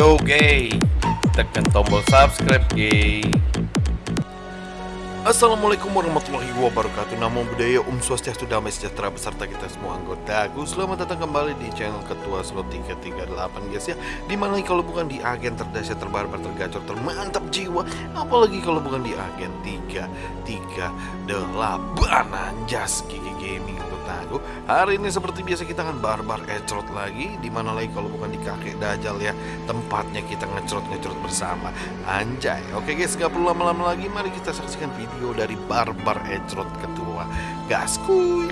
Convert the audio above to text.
Yo gay. Tekan tombol subscribe gay. Assalamualaikum warahmatullahi wabarakatuh. Namo Buddhaya Om Swastiastu Damai Sejahtera beserta kita semua anggota Aku selamat datang kembali di channel Ketua Slot 338 guys ya. Di mana kalau bukan di agen terdahsyat terbarbar tergacor termantap jiwa Apalagi kalau bukan di agen 338 Anjas Gigi Gaming aku Hari ini seperti biasa kita akan barbar ecrot lagi. Di mana lagi kalau bukan di kakek dajal ya. Tempatnya kita ngecrot-ngecrot bersama. Anjay. Oke guys gak perlu lama-lama lagi. Mari kita saksikan video dari barbar ecrot ketua Gaskuy